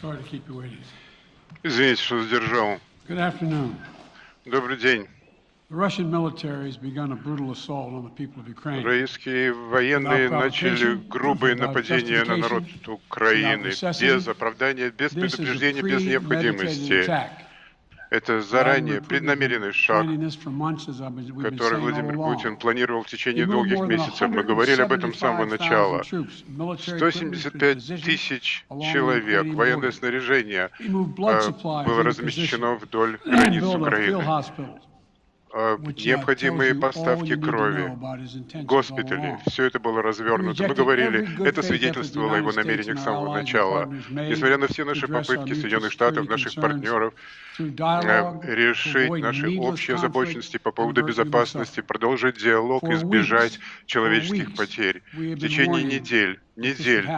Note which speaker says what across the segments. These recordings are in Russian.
Speaker 1: Sorry to keep you waiting.
Speaker 2: Извините, что задержал.
Speaker 1: Good afternoon.
Speaker 2: Добрый день.
Speaker 1: The Russian military has begun a brutal assault on the people of Ukraine.
Speaker 2: Российские военные начали грубые нападения на народ Украины без оправдания, без предупреждения, без необходимости. Это заранее преднамеренный шаг, который Владимир. Путин планировал в течение долгих месяцев. Мы говорили об этом с самого
Speaker 1: 175,000
Speaker 2: начала.
Speaker 1: troops, military equipment,
Speaker 2: 175
Speaker 1: positions
Speaker 2: тысяч человек, военное снаряжение э, было размещено вдоль границ Украины. Необходимые
Speaker 1: you all
Speaker 2: поставки крови, госпитали, все это было развернуто. Мы говорили, это свидетельствовало его намерениях с самого начала. Несмотря на все наши попытки Соединенных Штатов, наших партнеров, э, решить наши общие озабоченности по поводу безопасности, продолжить диалог, избежать человеческих потерь. В течение недель, недель.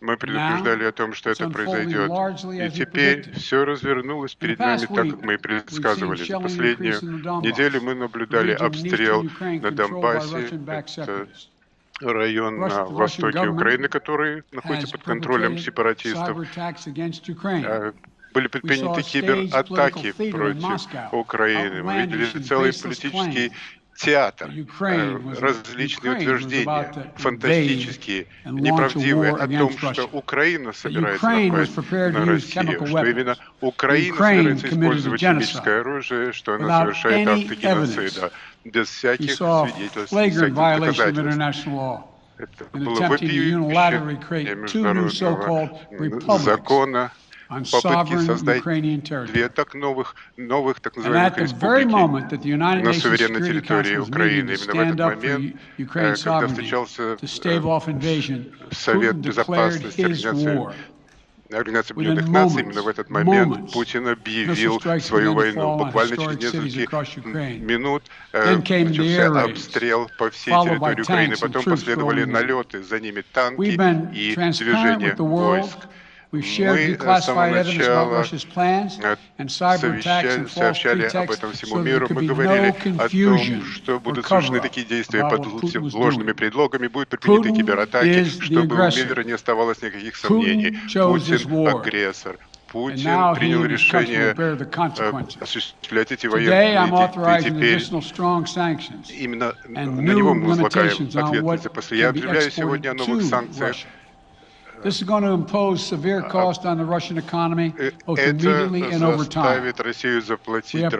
Speaker 2: Мы предупреждали о том, что это произойдет. И теперь все развернулось перед нами так, как мы и предсказывали. За последнюю неделю мы наблюдали обстрел на Донбассе. Это район на востоке Украины, который находится под контролем сепаратистов. Э, Были предприняты кибератаки против Украины. Мы видели целый политический театр, э, различные утверждения, фантастические, неправдивые, о том, что. Украина собирается напасть на Россию, что именно. Украина собирается использовать химическое оружие, что она совершает акты геноцида, без всяких свидетельств, всяких доказательств. Это было вопиющее международного закона, попытки создать две так новых, новых так называемых республики на суверенной территории Украины.
Speaker 1: to
Speaker 2: Именно в этот момент, э, когда встречался э, Совет Безопасности Организации. Организации Объединенных Наций, именно в этот момент Путин объявил свою войну. Буквально через несколько минут э, начался обстрел по всей территории Украины. Потом последовали налеты, за ними танки и движение войск. Мы с самого начала сообщали об этом всему миру. Мы говорили о том, что будут совершены такие действия под ложными предлогами, будут предприняты кибератаки, чтобы у мира не оставалось никаких сомнений. Путин агрессор. Путин принял решение э, осуществлять эти военные действия. Теперь именно на него мы возлагаем ответственность. я объявляю сегодня о новых санкциях.
Speaker 1: This is going to impose severe cost on the Russian economy,
Speaker 2: Э,
Speaker 1: both immediately and over time. We have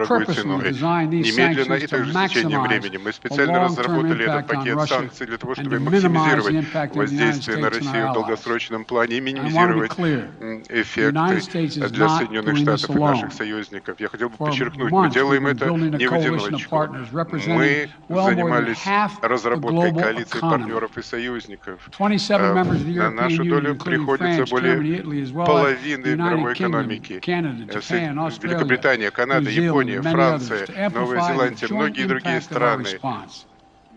Speaker 1: purposely designed these sanctions to maximize.
Speaker 2: Мы специально
Speaker 1: long-term
Speaker 2: разработали этот
Speaker 1: impact on
Speaker 2: пакет
Speaker 1: Russia
Speaker 2: санкций для того, чтобы
Speaker 1: to minimize the
Speaker 2: максимизировать
Speaker 1: impact of the United
Speaker 2: воздействие на Россию
Speaker 1: our
Speaker 2: в
Speaker 1: allies.
Speaker 2: долгосрочном плане и
Speaker 1: I want to be
Speaker 2: минимизировать
Speaker 1: clear.
Speaker 2: м,
Speaker 1: The United
Speaker 2: эффекты
Speaker 1: States is
Speaker 2: для
Speaker 1: not
Speaker 2: Соединенных
Speaker 1: doing this
Speaker 2: Штатов и наших
Speaker 1: alone.
Speaker 2: союзников. Я хотел бы подчеркнуть, мы делаем
Speaker 1: been
Speaker 2: это не в одиночку.
Speaker 1: partners representing
Speaker 2: Мы занимались разработкой
Speaker 1: global
Speaker 2: коалиции
Speaker 1: economy.
Speaker 2: партнеров и союзников.
Speaker 1: 27
Speaker 2: Э,
Speaker 1: members of the
Speaker 2: На
Speaker 1: European
Speaker 2: нашу долю
Speaker 1: including
Speaker 2: приходится более половины мировой экономики. Э, Великобритания, Канада, Япония, Франция, Новая Зеландия, многие другие страны.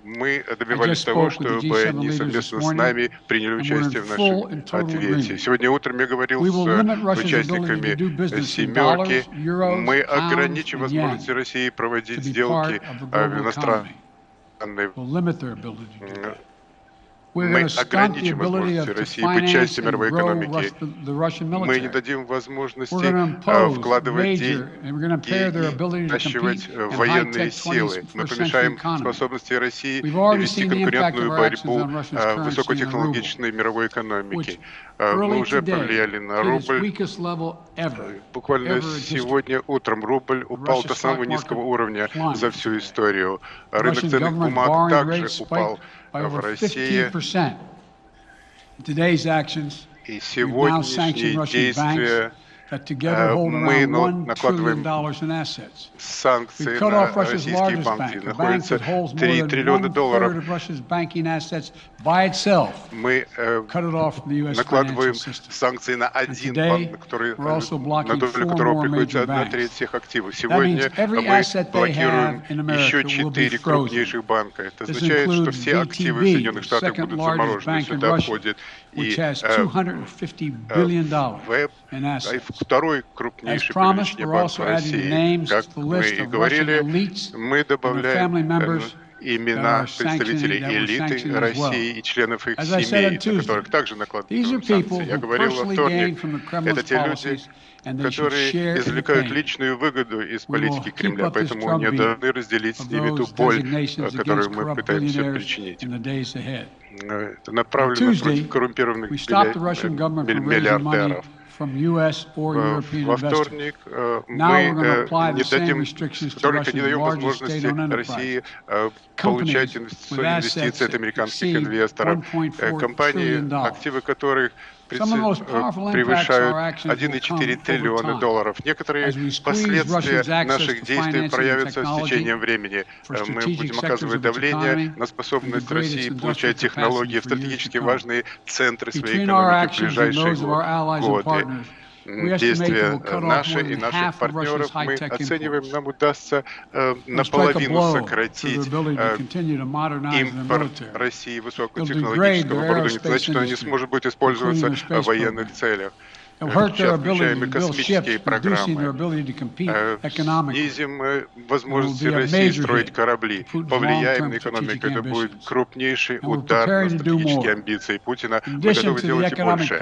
Speaker 2: Мы добивались того, чтобы
Speaker 1: G7
Speaker 2: они совместно с нами приняли участие в нашем ответе. Сегодня утром я говорил с участниками «семерки». Мы ограничим возможности России проводить сделки э, в иностранной мы ограничим возможности России быть частью мировой экономики. Мы не дадим возможности э, вкладывать деньги наращивать э, военные силы. Мы
Speaker 1: 21st century
Speaker 2: помешаем способности России вести конкурентную борьбу э, высокотехнологичной мировой экономики. Э, Мы уже повлияли на рубль. Буквально сегодня утром рубль упал до самого низкого уровня за всю историю. Рынок ценных бумаг также упал
Speaker 1: by
Speaker 2: в
Speaker 1: over
Speaker 2: России.
Speaker 1: 15%. Today's actions,
Speaker 2: И
Speaker 1: we've now sanctioned
Speaker 2: сегодняшние
Speaker 1: Russian banks
Speaker 2: действия э, мы
Speaker 1: around
Speaker 2: на-
Speaker 1: $1 trillion
Speaker 2: накладываем
Speaker 1: in assets.
Speaker 2: санкции на российские банки. Находится
Speaker 1: that holds more
Speaker 2: 3
Speaker 1: than
Speaker 2: триллиона долларов. Мы э, накладываем санкции на один банк, на который, э, на долю которого приходится одна треть всех активов. Сегодня мы блокируем еще четыре крупнейших банка. Это означает, что все активы Соединенных Штатов будут заморожены. Сюда входит и
Speaker 1: which has
Speaker 2: э,
Speaker 1: $250 billion
Speaker 2: ВЭП, второй крупнейший по величине банк России. Как мы и говорили, мы добавляем э, имена представителей элиты России и членов их семей, на которых также накладывают санкции. Я говорил во вторник, это те люди, которые извлекают личную выгоду из политики Кремля, поэтому они должны разделить с ними ту боль, которую мы пытаемся причинить. Это направлено против коррумпированных миллиардеров. Во вторник мы не дадим, вторник не даем возможности России получать инвестиции от американских инвесторов, компании, активы которых превышают 1,4 триллиона долларов. Некоторые последствия наших действий проявятся с течением времени. Мы будем оказывать давление на способность России получать технологии в стратегически важные центры своей экономики в ближайшие годы действия наши и наших партнеров мы оцениваем, нам удастся э, наполовину сократить э, импорт России высокотехнологического оборудования, значит, оно не сможет быть использоваться в военных целях. Сейчас включаем и космические программы. Снизим возможности России строить корабли. Повлияем на экономику. Это будет крупнейший удар на стратегические амбиции Путина. Мы готовы делать и больше.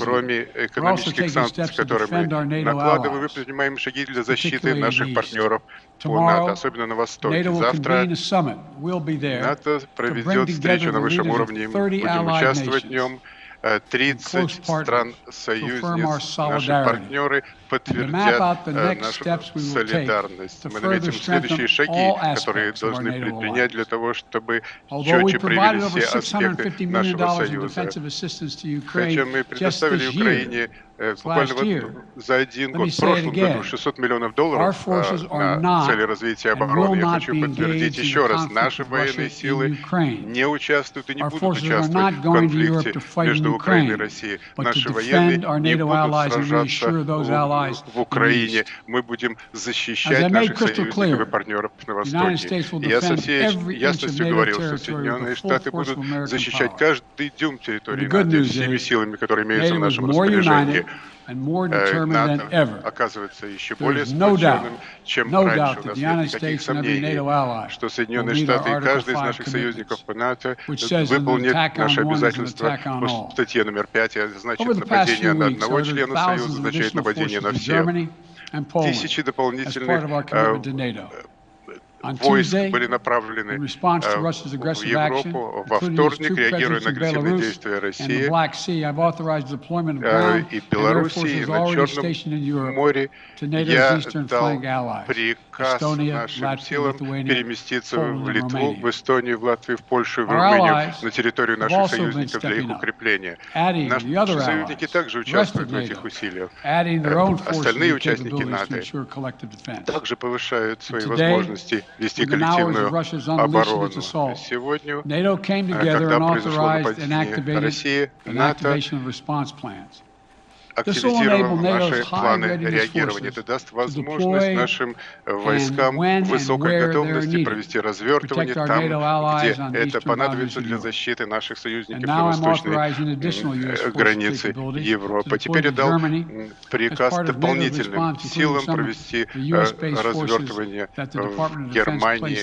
Speaker 2: Кроме экономических санкций, которые мы накладываем, мы предпринимаем шаги для защиты наших партнеров по НАТО, особенно на Востоке. Завтра НАТО проведет встречу на высшем уровне. Будем участвовать в нем. 30 стран-союзниц, наши партнеры подтвердят нашу солидарность. Мы наметим следующие шаги, которые должны предпринять для того, чтобы четче привели все аспекты нашего союза. Хотя мы предоставили Украине буквально вот за один год, в прошлом году, 600 миллионов долларов на цели развития обороны. Я хочу подтвердить еще раз, наши военные силы не участвуют и не будут участвовать в конфликте между Украиной и Россией. Наши военные не будут сражаться в Украине. Мы будем защищать наших союзников и партнеров на Востоке. Я со всей ясностью говорил, что Соединенные Штаты будут защищать каждый дюйм территории НАТО всеми силами, которые имеются в нашем распоряжении. НАТО оказывается еще более сплоченным, чем раньше. У нас нет никаких сомнений, что Соединенные Штаты и каждый из наших союзников по НАТО выполнит наши обязательства по статье номер 5, значит нападение на одного члена Союза, означает нападение на всех. Тысячи дополнительных войск были направлены э, в Европу во вторник, реагируя на агрессивные действия России э, и Белоруссии, и на Черном море. Я дал приказ нашим силам переместиться в Литву, в Эстонию, в Латвию, в Польшу, в Румынию, на территорию наших союзников для их укрепления. Наши союзники также участвуют в этих усилиях. Э, остальные участники НАТО также повышают свои возможности вести коллективную оборону. Сегодня, когда произошло нападение России, НАТО активизировал наши планы реагирования. Это даст возможность нашим войскам высокой готовности провести развертывание там, где это понадобится для защиты наших союзников на восточной границе Европы. Теперь я дал приказ дополнительным силам провести развертывание в Германии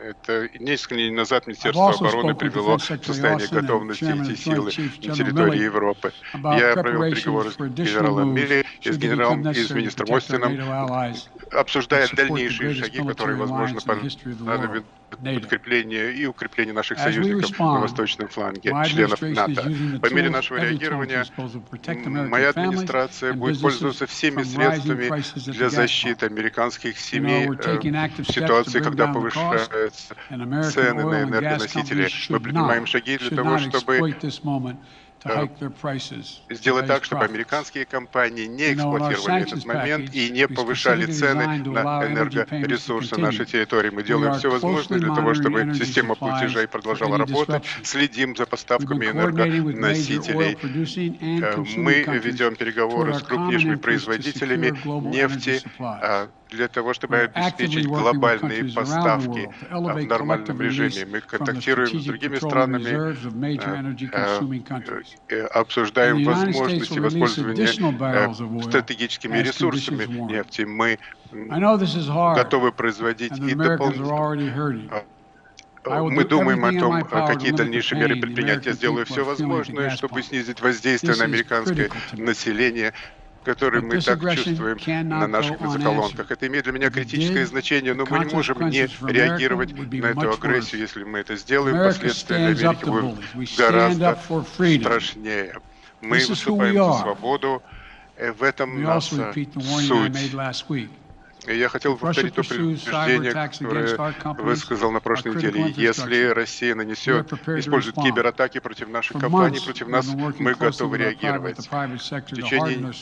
Speaker 2: это несколько дней назад Министерство обороны привело в состояние готовности эти силы на территории Европы. Я провел переговоры с генералом Милли и с генералом и с министром Остином, обсуждая дальнейшие шаги, которые, возможно, понадобят подкрепление и укрепление наших союзников на восточном фланге, членов НАТО. По мере нашего реагирования моя администрация будет пользоваться всеми средствами для защиты американских семей э, в ситуации, когда повышаются цены на энергоносители. Мы принимаем шаги для того, чтобы сделать так, чтобы американские компании не эксплуатировали этот момент и не повышали цены на энергоресурсы нашей территории. Мы делаем все возможное для того, чтобы система платежей продолжала работать, следим за поставками энергоносителей. Э, мы ведем переговоры с крупнейшими производителями нефти, для того, чтобы обеспечить глобальные поставки в нормальном режиме. Мы контактируем с другими странами, обсуждаем возможности воспользования стратегическими ресурсами нефти. Мы готовы производить и дополнительно мы думаем о том, какие дальнейшие меры предпринять. Я сделаю все возможное, чтобы снизить воздействие на американское население, которое мы так чувствуем на наших бензоколонках. Это имеет для меня критическое значение, но мы не можем не реагировать на эту агрессию. Если мы это сделаем, последствия для Америки будут гораздо страшнее. Мы выступаем за свободу, в этом наша суть. Я хотел повторить то предупреждение, которое высказал на прошлой неделе. Если Россия нанесет, использует кибератаки против наших компаний, против нас, мы готовы реагировать. В течение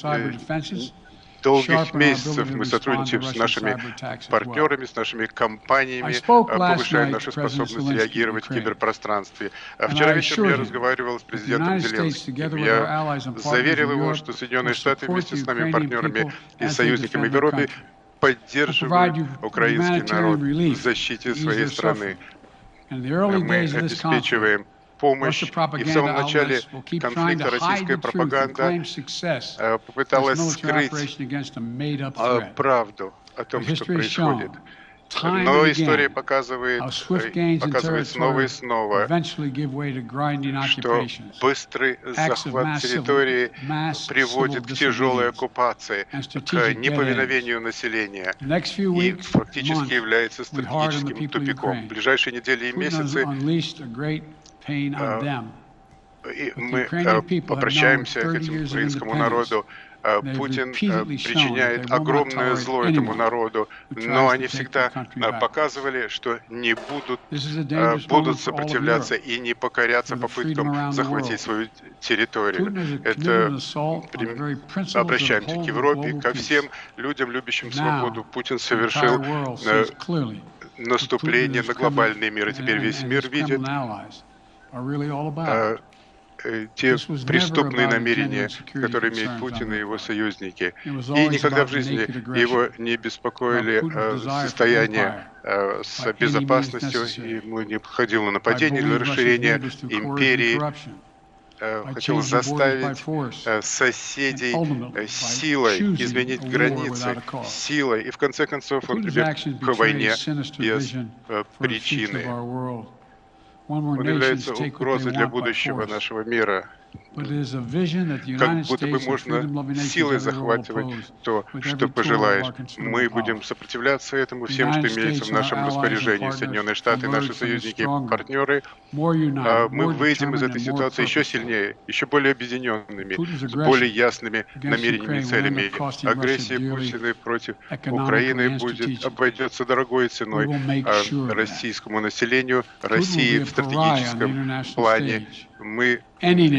Speaker 2: долгих месяцев мы сотрудничаем с нашими партнерами, с нашими компаниями, повышаем нашу способность реагировать в киберпространстве. А вчера вечером я разговаривал с президентом Зеленским. Я заверил его, что Соединенные Штаты вместе с нами, партнерами и союзниками в Европе поддерживают украинский народ в защите своей страны. Мы обеспечиваем помощь. И в самом начале конфликта российская пропаганда э, попыталась скрыть э, правду о том, что происходит. Но история показывает, э, показывает снова и снова, что быстрый захват территории приводит к тяжелой оккупации, к неповиновению населения. И фактически является стратегическим тупиком. В ближайшие недели и месяцы и мы обращаемся к этому украинскому народу. Э, Путин э, причиняет огромное зло этому народу, но они всегда э, показывали, что не будут, будут сопротивляться и не покоряться попыткам захватить свою территорию. Это обращаемся к Европе, ко всем людям, любящим свободу. Путин совершил наступление на глобальный мир, и теперь весь мир видит Э, те преступные намерения, которые имеют Путин и его союзники. И никогда в жизни его не беспокоили э, состояние э, с безопасностью, ему не подходило нападение или расширение империи, хотел заставить соседей силой изменить границы, силой, и в конце концов он прибег к войне без причины. Он является угрозой для будущего нашего мира как будто бы можно силой захватывать то, что пожелаешь. Мы будем сопротивляться этому всем, что имеется в нашем распоряжении. Соединенные Штаты, наши союзники партнеры, а мы выйдем из этой ситуации еще сильнее, еще более объединенными, с более ясными намерениями и целями. Агрессия Путина против Украины будет обойдется дорогой ценой а российскому населению, России в стратегическом плане мы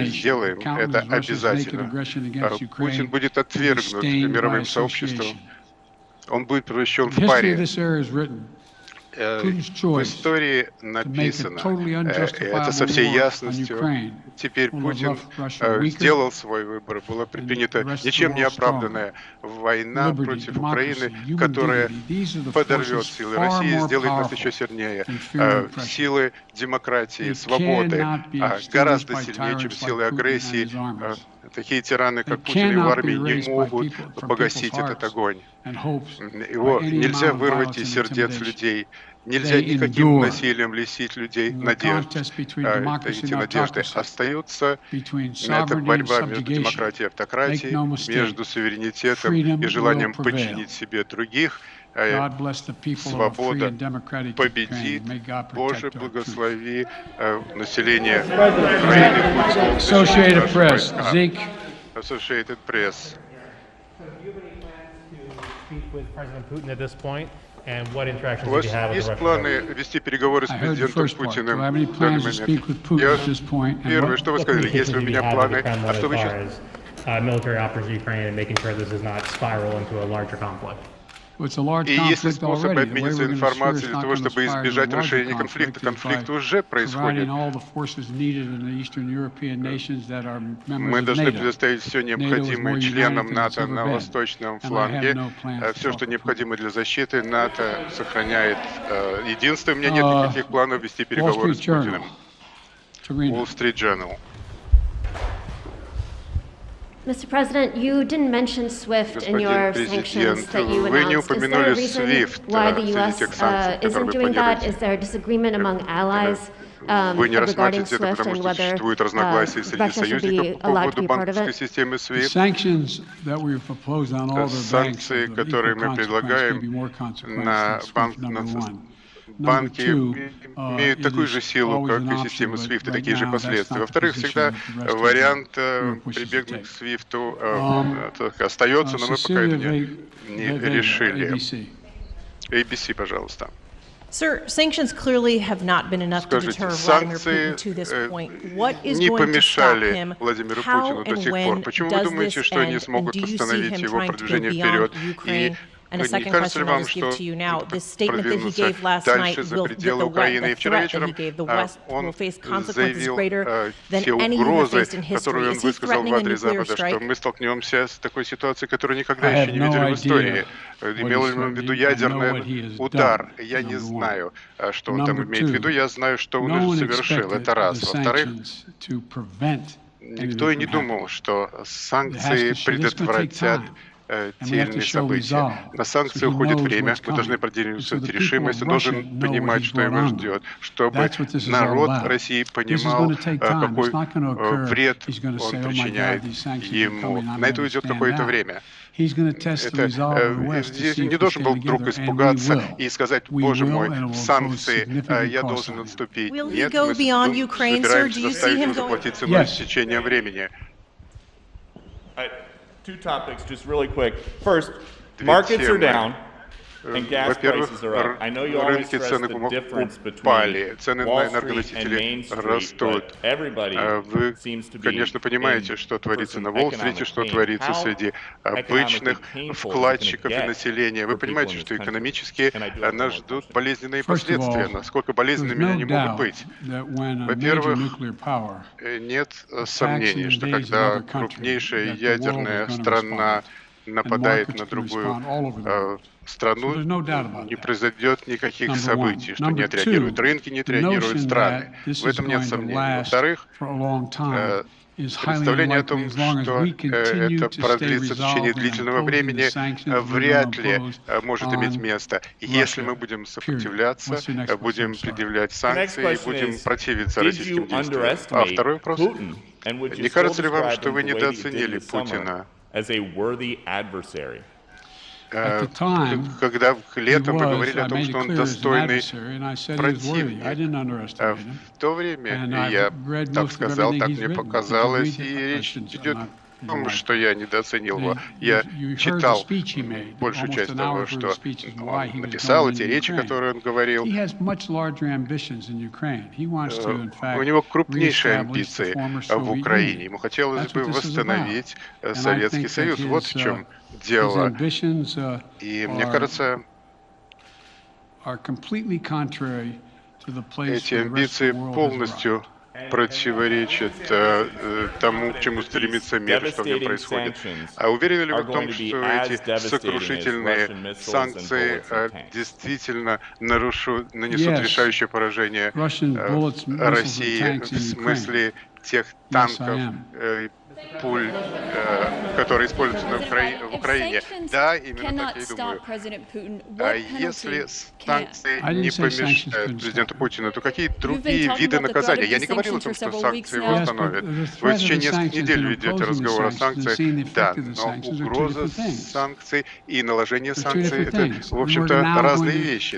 Speaker 2: сделаем это обязательно. А Путин будет отвергнут мировым сообществом, он будет превращен в паре. Э, в истории написано, э, это со всей ясностью. Теперь Путин э, сделал свой выбор, была предпринята ничем не оправданная война против Украины, которая подорвет силы России, сделает нас еще сильнее. Силы демократии, свободы а гораздо сильнее, чем силы агрессии. Такие тираны, как Путин и в армии, не могут погасить этот огонь. Его нельзя вырвать из сердец людей. Нельзя никаким насилием лишить людей надежды. А, эти надежды остаются. Это борьба между демократией и автократией, между суверенитетом и желанием подчинить себе других. А, свобода победит. Боже, благослови э, население Украины. Associated Press. Associated Press. У вас есть планы вести переговоры с президентом Путиным в данный момент? Я, первое, что вы сказали, если у меня планы, а что вы сейчас... И если способ обмениться информацией для того, чтобы избежать расширения конфликта, конфликт уже происходит. Мы должны предоставить все необходимое членам НАТО на восточном фланге. Все, что необходимо для защиты, НАТО сохраняет единство. У меня нет никаких планов вести переговоры с Путиным. Wall Street Journal.
Speaker 3: Mr. President, you didn't mention SWIFT in your sanctions that you announced. Is there a reason why the U.S. Uh, isn't doing that? Is there a disagreement among allies?
Speaker 2: Вы не рассматриваете это, потому что существуют разногласия среди союзников по поводу банковской системы SWIFT. Санкции, которые мы предлагаем на банк, Банки имеют такую же силу, как и система SWIFT, и такие же последствия. Во-вторых, всегда вариант прибегнуть к SWIFT остается, но мы пока это не, не решили. ABC, пожалуйста.
Speaker 4: Sir, sanctions clearly have not been enough to deter Vladimir Putin to this point. What is going to stop him? How and when does this end? And do you see him trying to go beyond Ukraine And a second question I'll just give to you now. This statement that he gave last night will, that the, the threat that he gave, the West will face consequences greater than any he has faced in history. Is he threatening a nuclear strike?
Speaker 2: Мы столкнемся с такой ситуацией, которую никогда еще не видели в истории. Имел в виду ядерный удар. Я не знаю, что он там имеет в виду. Я знаю, что он совершил. Это раз. Во-вторых, никто и не думал, что санкции предотвратят цельные события. На санкции уходит время, мы должны продемонстрировать решимость, он должен понимать, что его ждет, чтобы народ России понимал, какой вред он причиняет ему. На это уйдет какое-то время. Это, здесь не должен был вдруг испугаться и сказать, боже мой, санкции, я должен отступить. Нет, мы собираемся заставить его заплатить ценой с течением времени.
Speaker 5: Two topics just really quick. First, markets are down.
Speaker 2: Во-первых, рынки цены упали, цены на энергоносители растут. Вы, конечно, понимаете, что творится на Уолл-стрите, что творится среди обычных вкладчиков и населения. Вы понимаете, что экономически нас ждут болезненные последствия. Насколько болезненными они могут быть? Во-первых, нет сомнений, что когда крупнейшая ядерная страна нападает на другую страну, не произойдет никаких событий, что не отреагируют рынки, не отреагируют страны. В этом нет сомнений. Во-вторых, представление о том, что это продлится в течение длительного времени, вряд ли может иметь место. Если мы будем сопротивляться, будем предъявлять санкции и будем противиться российским действиям. А второй вопрос. Не кажется ли вам, что вы недооценили Путина? Э, когда летом вы говорили о том, что он достойный противник. Э, в то время я так сказал, так мне показалось, и речь идет том, что я недооценил его. Я читал большую часть того, что он написал, эти речи, которые он говорил. Э, у него крупнейшие амбиции в Украине. Ему хотелось бы восстановить Советский Союз. Вот в чем дело. Uh, И мне кажется, эти амбиции полностью противоречат э, э, тому, к чему стремится мир, что в нем происходит. А уверены ли вы в том, что эти сокрушительные санкции э, действительно нарушат, нанесут решающее поражение э, России в смысле тех танков, пуль, э, которые используются на Укра... в Украине. Да, именно так я и думаю. А если санкции не помешают президенту Путину, то какие другие виды наказания? Я не говорил о том, что санкции его остановят. Вы в течение нескольких недель ведете разговор о санкциях. Да, но угроза санкций и наложение санкций — это, в общем-то, разные вещи.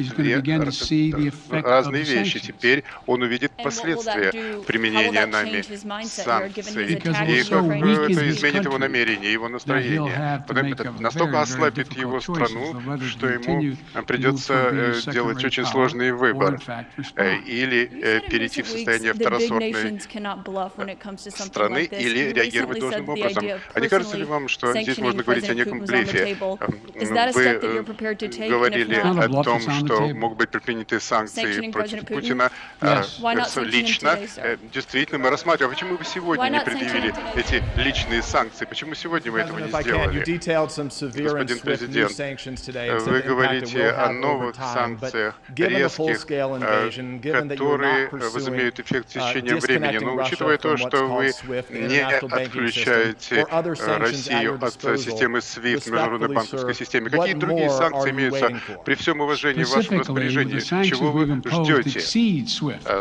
Speaker 2: Разные вещи. Теперь он увидит последствия применения нами санкций, и как это изменит его намерение, его настроение. Это настолько ослабит его страну, что ему придется делать очень сложный выбор. Или перейти в состояние второсортной страны, или реагировать должным образом. А не кажется ли вам, что здесь можно говорить о неком блефе? Вы говорили о том, что могут быть предприняты санкции против Путина лично. Действительно, мы рассматриваем, почему вы сегодня не предъявили эти личные санкции? Почему сегодня вы этого не сделали? Господин президент, вы говорите о новых санкциях, резких, которые возымеют эффект в течение времени. Но учитывая то, что вы не отключаете Россию от системы SWIFT, международной банковской системы, какие другие санкции имеются при всем уважении в вашем распоряжении? Чего вы ждете?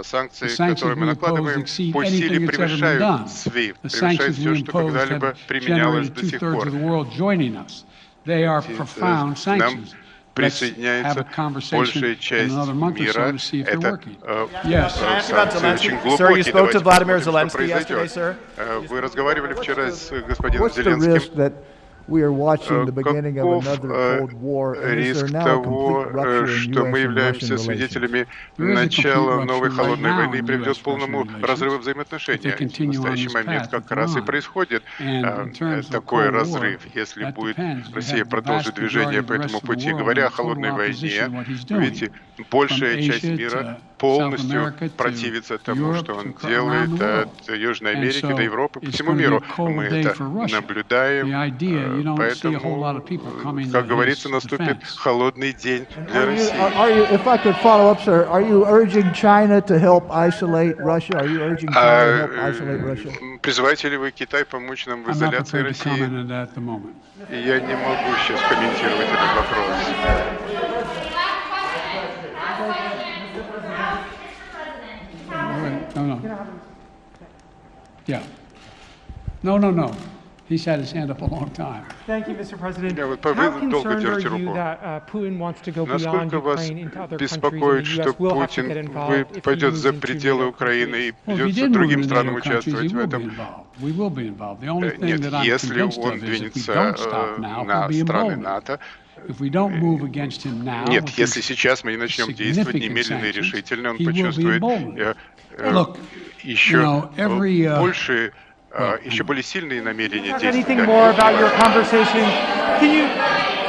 Speaker 2: Санкции, которые мы накладываем, по силе превышают SWIFT, превышают все, что когда-либо применялось до сих пор. Нам присоединяется большая часть мира. Это э, санкции очень глубокие. Давайте посмотрим, что произойдет. Вы разговаривали вчера с господином Зеленским. Каков риск того, что мы являемся свидетелями начала новой холодной войны и приведет к полному разрыву взаимоотношений? В настоящий момент как раз и происходит такой разрыв. Если будет Россия продолжит движение по этому пути, говоря о холодной войне, видите, большая часть мира полностью противится тому, что он делает от Южной Америки до Европы, по всему миру. Мы это наблюдаем, поэтому, как говорится, наступит холодный день для России. Призываете ли вы Китай помочь нам в изоляции России? Я не могу сейчас комментировать этот вопрос.
Speaker 1: No, no. Yeah. No, no, no. He's had his hand up a long time.
Speaker 6: Thank you, Mr. President.
Speaker 2: Yeah,
Speaker 6: How concerned are you that uh, Putin wants to go beyond Ukraine into other countries, and the U.S. will have to get involved if he moves into the
Speaker 2: Украины и придется другим странам участвовать в этом.
Speaker 1: We will be involved. The only thing
Speaker 2: Нет,
Speaker 1: that I'm
Speaker 2: если
Speaker 1: convinced
Speaker 2: он
Speaker 1: of is if we
Speaker 2: двинется
Speaker 1: don't stop now,
Speaker 2: на страны. НАТО,
Speaker 1: If we don't move against him now,
Speaker 2: Нет, если сейчас мы не начнем действовать немедленно и решительно, он почувствует э, э,
Speaker 1: Look,
Speaker 2: еще
Speaker 1: every, uh,
Speaker 2: больше, э,
Speaker 1: well,
Speaker 2: еще более сильные намерения действовать.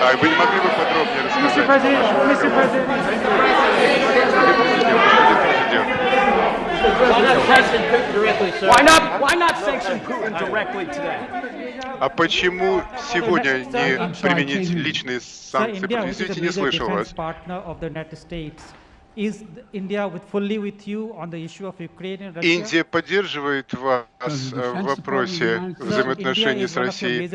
Speaker 2: А вы не могли бы подробнее
Speaker 6: Mr.
Speaker 2: рассказать?
Speaker 6: President,
Speaker 2: о вашем
Speaker 6: Mr.
Speaker 2: разговоре?
Speaker 6: President,
Speaker 2: Господин президент, господин президент.
Speaker 7: Why not, why not sanction Putin directly today?
Speaker 2: А почему сегодня не применить личные санкции? Извините, не слышал вас. Индия поддерживает вас э, в вопросе взаимоотношений с Россией.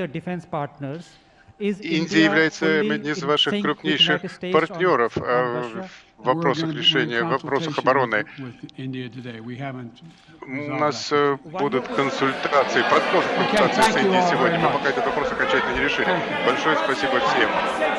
Speaker 2: Индия является одним из ваших крупнейших партнеров э? В вопросах решения, в вопросах обороны. У нас э, будут консультации, продолжим консультации с Индией сегодня. Мы пока этот вопрос окончательно не решили. Большое спасибо всем.